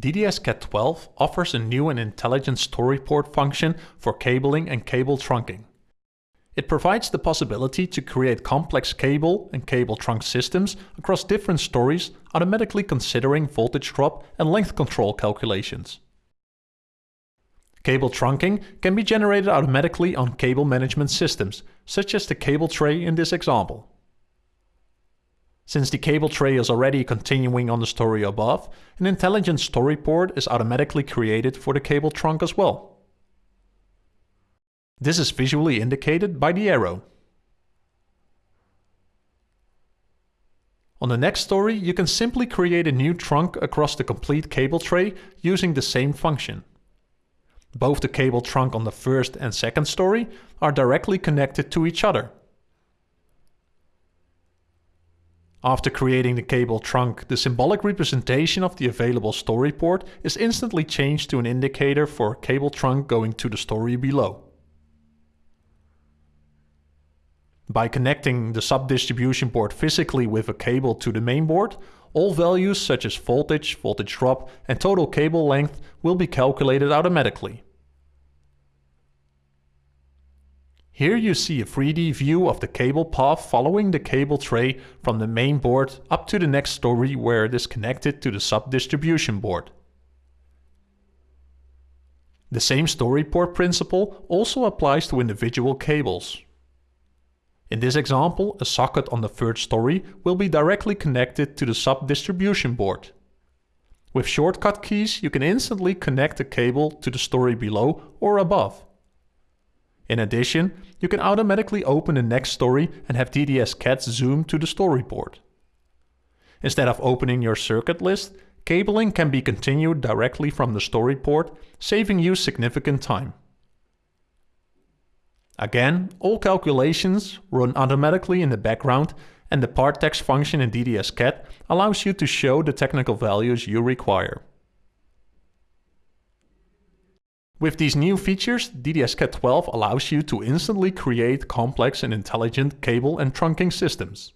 DDS-CAD12 offers a new and intelligent story port function for cabling and cable trunking. It provides the possibility to create complex cable and cable trunk systems across different stories, automatically considering voltage drop and length control calculations. Cable trunking can be generated automatically on cable management systems, such as the cable tray in this example. Since the cable tray is already continuing on the story above, an intelligent story port is automatically created for the cable trunk as well. This is visually indicated by the arrow. On the next story, you can simply create a new trunk across the complete cable tray using the same function. Both the cable trunk on the first and second story are directly connected to each other. After creating the cable trunk, the symbolic representation of the available story port is instantly changed to an indicator for cable trunk going to the story below. By connecting the sub-distribution board physically with a cable to the main board, all values such as voltage, voltage drop and total cable length will be calculated automatically. Here you see a 3D view of the cable path following the cable tray from the main board up to the next story where it is connected to the sub-distribution board. The same story port principle also applies to individual cables. In this example, a socket on the third story will be directly connected to the sub-distribution board. With shortcut keys you can instantly connect the cable to the story below or above. In addition, you can automatically open the next story and have DDS-CAD zoom to the story port. Instead of opening your circuit list, cabling can be continued directly from the story port, saving you significant time. Again, all calculations run automatically in the background and the part text function in DDS-CAD allows you to show the technical values you require. With these new features, DDS-CAD12 allows you to instantly create complex and intelligent cable and trunking systems.